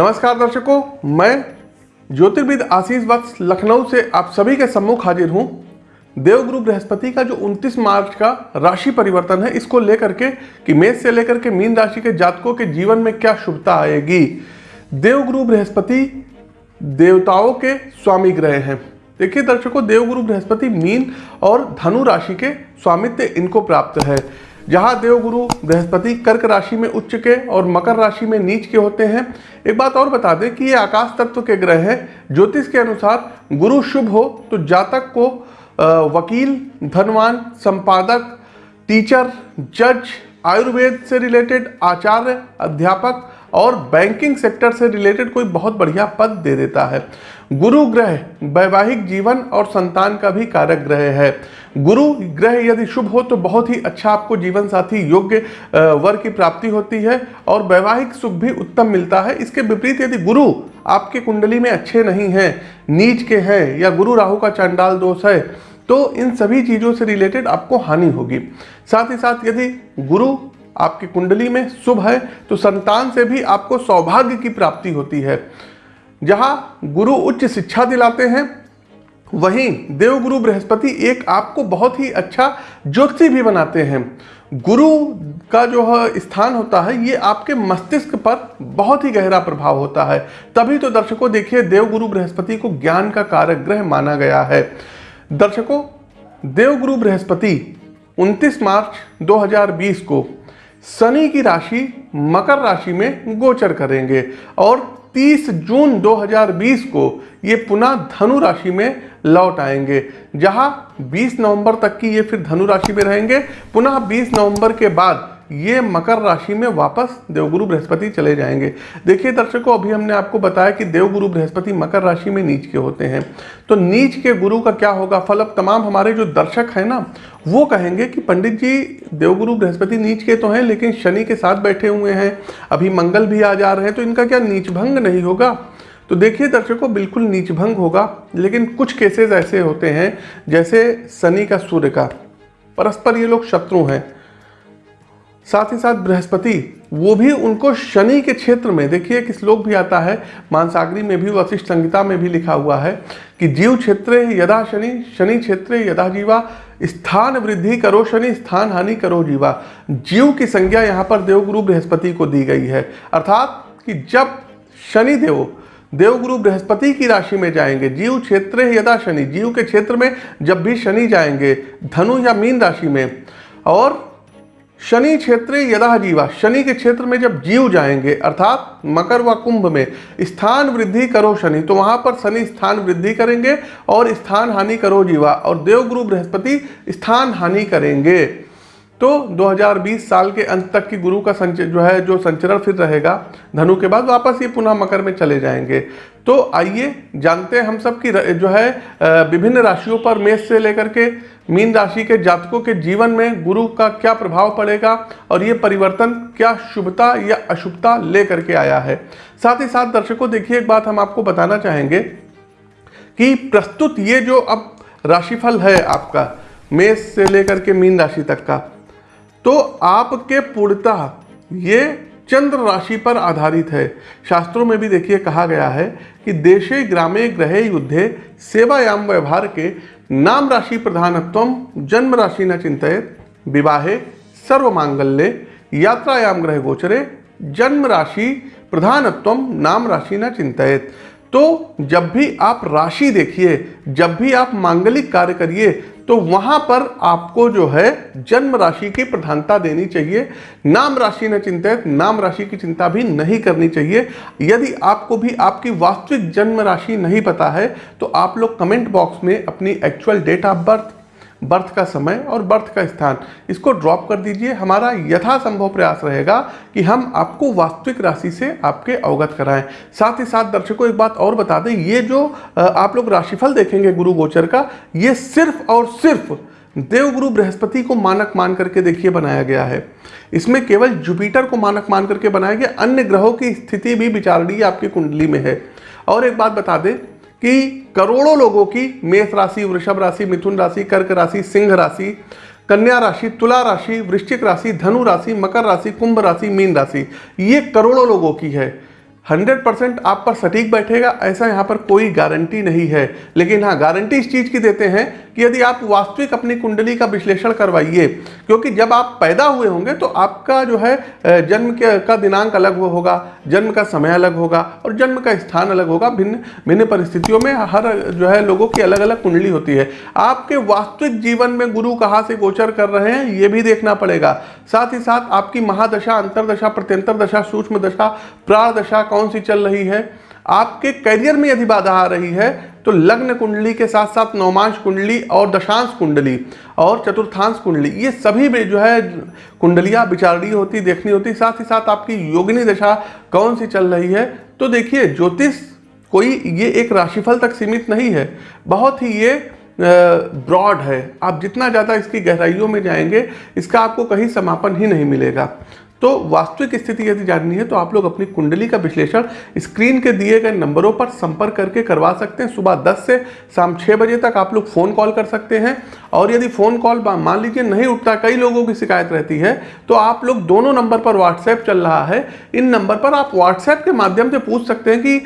नमस्कार दर्शकों, मैं ज्योतिर्विद आशीष वत्स लखनऊ से आप सभी के सम्मुख हाजिर हूँ। देवगुरु बृहस्पति का जो 29 मार्च का राशि परिवर्तन है, इसको लेकर के कि मेष से लेकर के मीन राशि के जातकों के जीवन में क्या शुभता आएगी? देवगुरु बृहस्पति देवताओं के स्वामी ग्रह हैं। देखिए दर्शकों देवगुरु बृहस्पति मीन और धनु राशि के स्वामित्व इनको प्राप्त है। जहाँ देवगुरु बृहस्पति कर्क राशि में उच्च के और मकर राशि में नीच के होते हैं। एक बात और बता दें कि ये आकाश तत्व के ग्रह हैं। ज्योतिष के अनुसार गुरु शुभ हो तो जातक को वकील, धनवान, संपादक, टीचर, जज, आयुर्वेद से रिलेटेड आचार्य, अध्यापक और बैंकिंग सेक्टर से रिलेटेड कोई बहुत बढ़िया पद दे देता है। गुरु ग्रह, वैवाहिक जीवन और संतान का भी कारक ग्रह है। गुरु ग्रह यदि शुभ हो तो बहुत ही अच्छा आपको जीवन साथी योग्य वर की प्राप्ति होती है और वैवाहिक सुख भी उत्तम मिलता है। इसके विपरीत यदि गुरु आपके कुंडली में अच्छे नहीं हैं, नीच के हैं या गुरु राहु का चांडाल दोष है तो इन सभी चीज़ों से रिलेटेड आपको हानि होगी। साथ ही साथ यदि गुरु आपकी कुंडली में शुभ है तो संतान से भी आपको सौभाग्य की प्राप्ति होती है। जहाँ गुरु उच्च शिक्षा दिलाते हैं वहीं देवगुरु बृहस्पति एक आपको बहुत ही अच्छा ज्योति भी बनाते हैं। गुरु का जो स्थान होता है, ये आपके मस्तिष्क पर बहुत ही गहरा प्रभाव होता है। तभी तो दर्शकों देखिए, देवगुरु बृहस्पति को ज्ञान का कारक ग्रह माना गया है। दर्शकों, देवगुरु बृहस्पति 29 मार्च 2020 को शनि की राशि, मकर राशि में गोचर करेंगे और 30 जून 2020 को ये पुनः धनु राशि में लौट आएँगे। जहाँ 20 नवंबर तक की ये फिर धनु राशि में रहेंगे। पुनः 20 नवंबर के बाद ये मकर राशि में वापस देवगुरु बृहस्पति चले जाएँगे। देखिए दर्शकों, अभी हमने आपको बताया कि देवगुरु बृहस्पति मकर राशि में नीच के होते हैं। तो नीच के गुरु का क्या होगा? फल अब तमाम हमारे जो दर्शक हैं ना, वो कहेंगे कि पंडित जी, देवगुरु बृहस्पति नीच के तो हैं, लेकिन शनि के साथ बैठे हुए हैं। अभी मंगल भी आ जा रहे हैं तो इनका क्या नीच भंग नहीं होगा? तो देखिए दर्शकों, बिल्कुल नीच भंग होगा, लेकिन कुछ केसेस ऐसे होते हैं, जैसे शनि का सूर्य का। परस्पर ये लोग शत्रु हैं। साथ ही साथ बृहस्पति, वो भी उनको शनि के क्षेत्र में, देखिए एक श्लोक भी आता है, मानसागरी में भी, वशिष्ठ संहिता में भी लिखा हुआ है कि जीव क्षेत्र यदा शनि शनि क्षेत्र यदा जीवा, स्थान वृद्धि करो शनि, स्थान हानि करो जीवा। जीव की संज्ञा यहाँ पर देवगुरु बृहस्पति को दी गई है। अर्थात कि जब शनि देव, देवगुरु बृहस्पति की राशि में जाएँगे, जीव क्षेत्र यदा शनि, जीव के क्षेत्र में जब भी शनि जाएँगे, धनु या मीन राशि में, और शनि क्षेत्र यदा जीवा, शनि के क्षेत्र में जब जीव जाएँगे, अर्थात मकर व कुंभ में, स्थान वृद्धि करो शनि तो वहाँ पर शनि स्थान वृद्धि करेंगे और स्थान हानि करो जीवा, और देवगुरु बृहस्पति स्थान हानि करेंगे। तो 2020 साल के अंत तक की गुरु का संच, जो है, जो संचरण फिर रहेगा, धनु के बाद वापस ये पुनः मकर में चले जाएँगे। तो आइए जानते हैं हम सब की जो है विभिन्न राशियों पर मेष से लेकर के मीन राशि के जातकों के जीवन में गुरु का क्या प्रभाव पड़ेगा और ये परिवर्तन क्या शुभता या अशुभता लेकर के आया है। साथ ही साथ दर्शकों, देखिए एक बात हम आपको बताना चाहेंगे कि प्रस्तुत ये जो अब राशिफल है आपका, मेष से लेकर के मीन राशि तक का तो आपके पूर्णतः ये चंद्र राशि पर आधारित है। शास्त्रों में भी देखिए कहा गया है कि देशे, ग्रामे, ग्रहे, युद्धे, सेवायाम, व्यवहार के नाम राशि प्रधानत्व, जन्म राशि न चिंतित, विवाहे सर्व मांगल्य यात्रायाम, ग्रह गोचरे, जन्म राशि प्रधानत्व, नाम राशि न चिंतित। तो जब भी आप राशि देखिए, जब भी आप मांगलिक कार्य करिए तो वहाँ पर आपको जो है जन्म राशि की प्रधानता देनी चाहिए। नाम राशि न चिंतित, नाम राशि की चिंता भी नहीं करनी चाहिए। यदि आपको भी आपकी वास्तविक जन्म राशि नहीं पता है तो आप लोग कमेंट बॉक्स में अपनी actual date of birth birth का समय और बर्थ का स्थान। इसको ड्रॉप कर दीजिए। हमारा यथासंभव प्रयास रहेगा कि हम आपको वास्तविक राशि से आपके अवगत कराएँ। साथ ही साथ दर्शकों, एक बात और बता दें, ये जो आप लोग राशिफल देखेंगे गुरु गोचर का, ये सिर्फ़ और सिर्फ़ देवगुरु बृहस्पति को मानक मान करके देखिए बनाया गया है। इसमें केवल जुपिटर को मानक मान करके बनाया गया। अन्य ग्रहों की स्थिति भी विचारणीय आपकी कुंडली में है। और एक बात बता दें कि करोड़ों लोगों की मेष राशि, वृषभ राशि, मिथुन राशि, कर्क राशि, सिंह राशि, कन्या राशि, तुला राशि, वृश्चिक राशि, धनु राशि, मकर राशि, कुंभ राशि, मीन राशि, ये करोड़ों लोगों की है। हंड्रेड परसेंट आप पर सटीक बैठेगा, ऐसा यहाँ पर कोई गारंटी नहीं है। लेकिन हाँ गारंटी इस चीज़ की देते हैं कि यदि आप वास्तविक अपनी कुंडली का विश्लेषण करवाइए, क्योंकि जब आप पैदा हुए होंगे तो आपका जो है जन्म के, का दिनांक अलग होगा, जन्म का समय अलग होगा और जन्म का स्थान अलग होगा। भिन्न भिन्न परिस्थितियों में हर जो है लोगों की अलग अलग कुंडली होती है। आपके वास्तविक जीवन में गुरु कहाँ से गोचर कर रहे हैं, ये भी देखना पड़ेगा। साथ ही साथ आपकी महादशा, अंतरदशा प्रत्यंतर दशा सूक्ष्म दशा प्राण दशा कौन सी चल रही है? आपके करियर में यदि बाधा आ रही है तो लग्न कुंडली के साथ साथ नौमांश कुंडली और दशांश कुंडली और चतुर्थांश कुंडली, ये सभी में जो है कुंडलियाँ विचारणीय होती, देखनी होती, साथ ही साथ आपकी योगिनी दशा कौन सी चल रही है? तो देखिए, ज्योतिष कोई ये एक राशिफल तक सीमित नहीं है, बहुत ही ये ब्रॉड है। आप जितना ज़्यादा इसकी गहराइयों में जाएँगे, इसका आपको कहीं समापन ही नहीं मिलेगा। तो वास्तविक स्थिति यदि जाननी है तो आप लोग अपनी कुंडली का विश्लेषण स्क्रीन के दिए गए नंबरों पर संपर्क करके करवा सकते हैं। सुबह 10 से शाम 6 बजे तक आप लोग फ़ोन कॉल कर सकते हैं। और यदि फ़ोन कॉल मान लीजिए नहीं उठता, कई लोगों की शिकायत रहती है तो आप लोग दोनों नंबर पर व्हाट्सएप चल रहा है। इन नंबर पर आप व्हाट्सएप के माध्यम से पूछ सकते हैं कि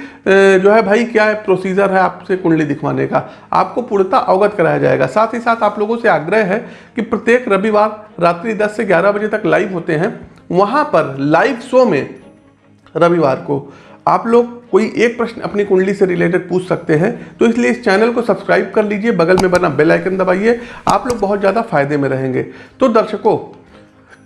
जो है भाई क्या है प्रोसीजर है आपसे कुंडली दिखवाने का। आपको पूर्णता अवगत कराया जाएगा। साथ ही साथ आप लोगों से आग्रह है कि प्रत्येक रविवार रात्रि दस से ग्यारह बजे तक लाइव होते हैं। वहाँ पर लाइव शो में रविवार को आप लोग कोई एक प्रश्न अपनी कुंडली से रिलेटेड पूछ सकते हैं तो इसलिए इस चैनल को सब्सक्राइब कर लीजिए, बगल में बना बेल आइकन दबाइए, आप लोग बहुत ज़्यादा फ़ायदे में रहेंगे। तो दर्शकों,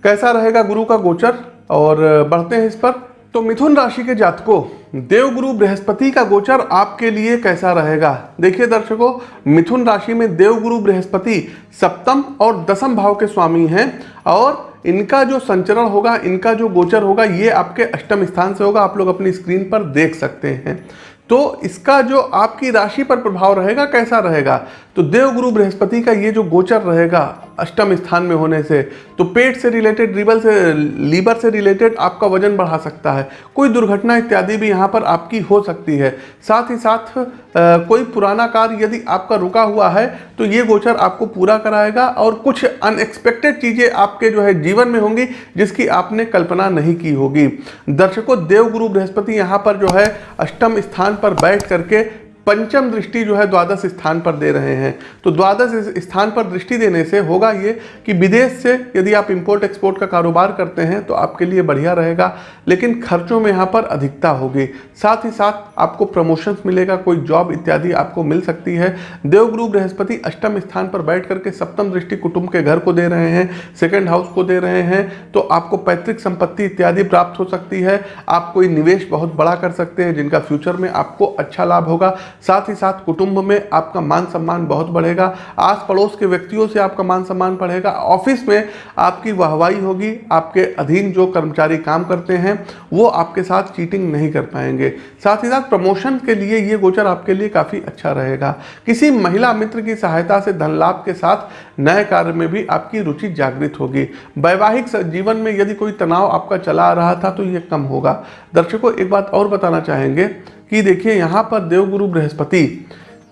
कैसा रहेगा गुरु का गोचर? और, बढ़ते हैं इस पर। तो मिथुन राशि के जातकों देवगुरु बृहस्पति का गोचर आपके लिए कैसा रहेगा? देखिए दर्शकों, मिथुन राशि में देवगुरु बृहस्पति सप्तम और दसम भाव के स्वामी हैं और इनका जो संचरण होगा, इनका जो गोचर होगा, ये आपके अष्टम स्थान से होगा। आप लोग अपनी स्क्रीन पर देख सकते हैं। तो इसका जो आपकी राशि पर प्रभाव रहेगा, कैसा रहेगा? तो देवगुरु बृहस्पति का ये जो गोचर रहेगा अष्टम स्थान में होने से तो पेट से रिलेटेड रिबल से लीवर से रिलेटेड आपका वज़न बढ़ा सकता है। कोई दुर्घटना इत्यादि भी यहाँ पर आपकी हो सकती है। साथ ही साथ आ, कोई पुराना कार्य यदि आपका रुका हुआ है तो ये गोचर आपको पूरा कराएगा और कुछ अनएक्सपेक्टेड चीज़ें आपके जो है जीवन में होंगी जिसकी आपने कल्पना नहीं की होगी। दर्शकों देवगुरु बृहस्पति यहाँ पर जो है अष्टम स्थान पर बैठ करके पंचम दृष्टि जो है द्वादश स्थान पर दे रहे हैं। तो द्वादश स्थान पर दृष्टि देने से होगा ये कि विदेश से यदि आप इंपोर्ट एक्सपोर्ट का कारोबार करते हैं तो आपके लिए बढ़िया रहेगा, लेकिन खर्चों में यहाँ पर अधिकता होगी। साथ ही साथ आपको प्रमोशंस मिलेगा, कोई जॉब इत्यादि आपको मिल सकती है। देवगुरु बृहस्पति अष्टम स्थान पर बैठ करके सप्तम दृष्टि कुटुंब के घर को दे रहे हैं सेकेंड हाउस को दे रहे हैं तो आपको पैतृक संपत्ति इत्यादि प्राप्त हो सकती है। आप कोई निवेश बहुत बड़ा कर सकते हैं, जिनका फ्यूचर में आपको अच्छा लाभ होगा। साथ ही साथ कुटुंब में आपका मान सम्मान बहुत बढ़ेगा। आस पड़ोस के व्यक्तियों से आपका मान सम्मान बढ़ेगा। ऑफ़िस में आपकी वाहवाही होगी। आपके अधीन जो कर्मचारी काम करते हैं, वो आपके साथ चीटिंग नहीं कर पाएँगे। साथ ही साथ प्रमोशन के लिए ये गोचर आपके लिए काफ़ी अच्छा रहेगा। किसी महिला मित्र की सहायता से धन लाभ के साथ नए कार्य में भी आपकी रुचि जागृत होगी। वैवाहिक जीवन में यदि कोई तनाव आपका चला आ रहा था तो ये कम होगा। दर्शकों, एक बात और बताना चाहेंगे। कि देखिए यहाँ पर देवगुरु बृहस्पति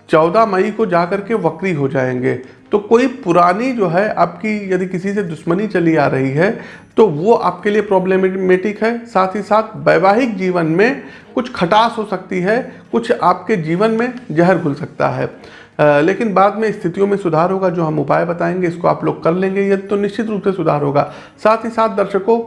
चौदह मई को जाकर के वक्री हो जाएँगे। तो कोई पुरानी जो है आपकी यदि किसी से दुश्मनी चली आ रही है तो वो आपके लिए प्रॉब्लमेटिक है। साथ ही साथ वैवाहिक जीवन में कुछ खटास हो सकती है कुछ आपके जीवन में जहर घुल सकता है। आ, लेकिन बाद में स्थितियों में सुधार होगा जो हम उपाय बताएँगे इसको आप लोग कर लेंगे यदि तो निश्चित रूप से सुधार होगा। साथ ही साथ दर्शकों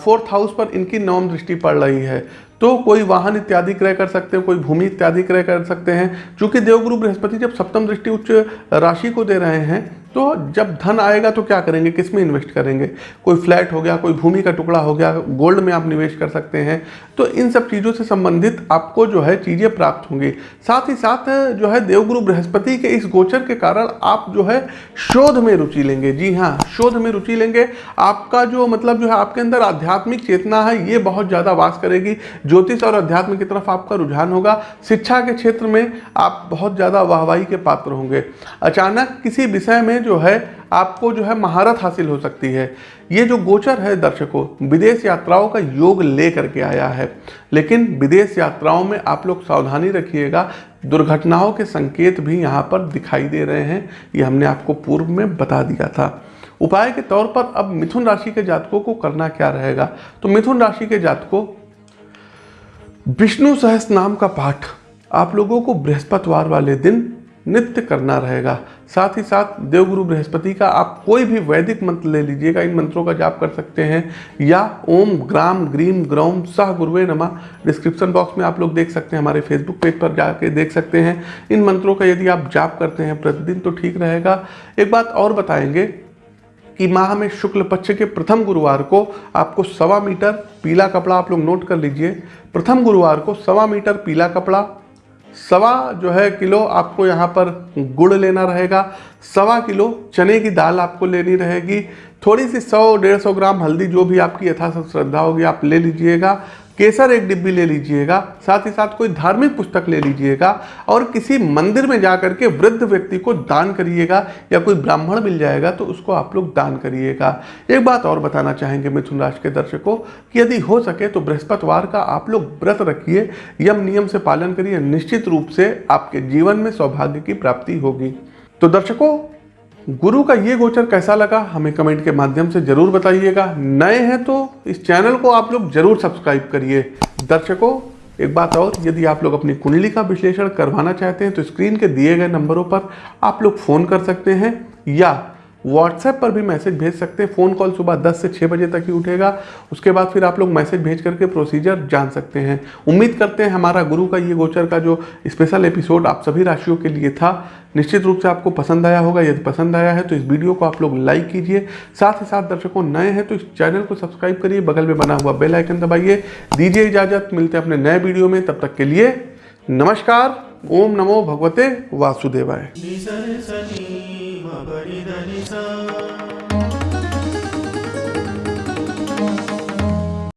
फोर्थ हाउस पर इनकी नवम दृष्टि पड़ रही है। तो कोई वाहन इत्यादि क्रय कर सकते हैं, कोई भूमि इत्यादि क्रय कर सकते हैं। चूँकि देवगुरु बृहस्पति जब सप्तम दृष्टि उच्च राशि को दे रहे हैं तो जब धन आएगा तो क्या करेंगे, किसमें इन्वेस्ट करेंगे? कोई फ्लैट हो गया, कोई भूमि का टुकड़ा हो गया गोल्ड में आप निवेश कर सकते हैं। तो इन सब चीज़ों से संबंधित आपको जो है चीज़ें प्राप्त होंगी। साथ ही साथ जो है देवगुरु बृहस्पति के इस गोचर के कारण आप जो है शोध में रुचि लेंगे। जी हाँ शोध में रुचि लेंगे। आपका जो मतलब जो है आपके अंदर आध्यात्मिक चेतना है, ये बहुत ज़्यादा वास करेगी। ज्योतिष और अध्यात्म की तरफ़ आपका रुझान होगा। शिक्षा के क्षेत्र में आप बहुत ज़्यादा वाहवाही के पात्र होंगे। अचानक किसी विषय में जो है, आपको जो है महारत हासिल हो सकती है। ये जो गोचर है दर्शकों, विदेश यात्राओं का योग ले करके आया है। लेकिन विदेश यात्राओं में आप लोग सावधानी रखिएगा। दुर्घटनाओं के संकेत भी यहाँ पर दिखाई दे रहे हैं। ये हमने आपको पूर्व में बता दिया था। उपाय के तौर पर अब मिथुन राशि के जातकों को करना क्या रहेगा? तो मिथुन राशि के जातकों विष्णु सहस नाम का पाठ आप लोगों को बृहस्पतिवार वाले दिन नित्य करना रहेगा। साथ ही साथ देवगुरु बृहस्पति का आप कोई भी वैदिक मंत्र ले लीजिएगा। इन मंत्रों का जाप कर सकते हैं। या ओम ग्राम ग्रीम ग्रौम सह गुरुवे नमा। डिस्क्रिप्शन बॉक्स में आप लोग देख सकते हैं, हमारे फेसबुक पेज पर जाके देख सकते हैं। इन मंत्रों का यदि आप जाप करते हैं प्रतिदिन तो ठीक रहेगा। एक बात और बताएँगे कि माह में शुक्ल पक्ष के प्रथम गुरुवार को आपको सवा मीटर पीला कपड़ा आप लोग नोट कर लीजिए। प्रथम गुरुवार को सवा मीटर पीला कपड़ा, सवा जो है किलो आपको यहाँ पर गुड़ लेना रहेगा, सवा किलो चने की दाल आपको लेनी रहेगी। थोड़ी सी सौ डेढ़ सौ ग्राम हल्दी जो भी आपकी यथासत श्रद्धा होगी आप ले लीजिएगा। केसर एक डिब्बी ले लीजिएगा, साथ ही साथ कोई धार्मिक पुस्तक ले लीजिएगा और किसी मंदिर में जा करके वृद्ध व्यक्ति को दान करिएगा या कोई ब्राह्मण मिल जाएगा तो उसको आप लोग दान करिएगा। एक बात और बताना चाहेंगे मिथुन राशि के दर्शकों कि यदि हो सके तो बृहस्पतिवार का आप लोग व्रत रखिए, यम नियम से पालन करिए, निश्चित रूप से आपके जीवन में सौभाग्य की प्राप्ति होगी। तो दर्शकों गुरु का ये गोचर कैसा लगा, हमें कमेंट के माध्यम से ज़रूर बताइएगा। नए हैं तो इस चैनल को आप लोग ज़रूर सब्सक्राइब करिए। दर्शकों, एक बात और, यदि आप लोग अपनी कुंडली का विश्लेषण करवाना चाहते हैं तो स्क्रीन के दिए गए नंबरों पर आप लोग फ़ोन कर सकते हैं या व्हाट्सएप पर भी मैसेज भेज सकते हैं। फ़ोन कॉल सुबह 10 से 6 बजे तक ही उठेगा। उसके बाद फिर आप लोग मैसेज भेज करके प्रोसीजर जान सकते हैं। उम्मीद करते हैं हमारा गुरु का, ये गोचर का जो स्पेशल एपिसोड आप सभी राशियों के लिए था, निश्चित रूप से आपको पसंद आया होगा। यदि पसंद आया है तो इस वीडियो को आप लोग लाइक कीजिए। साथ ही साथ दर्शकों नए हैं तो इस चैनल को सब्सक्राइब करिए। बगल में बना हुआ बेल आइकन दबाइए। दीजिए इजाज़त। मिलते हैं अपने नए वीडियो में। तब तक के लिए नमस्कार। ओम नमो भगवते वासुदेवाय। नि सा रे सा नि म प नि ध नि सा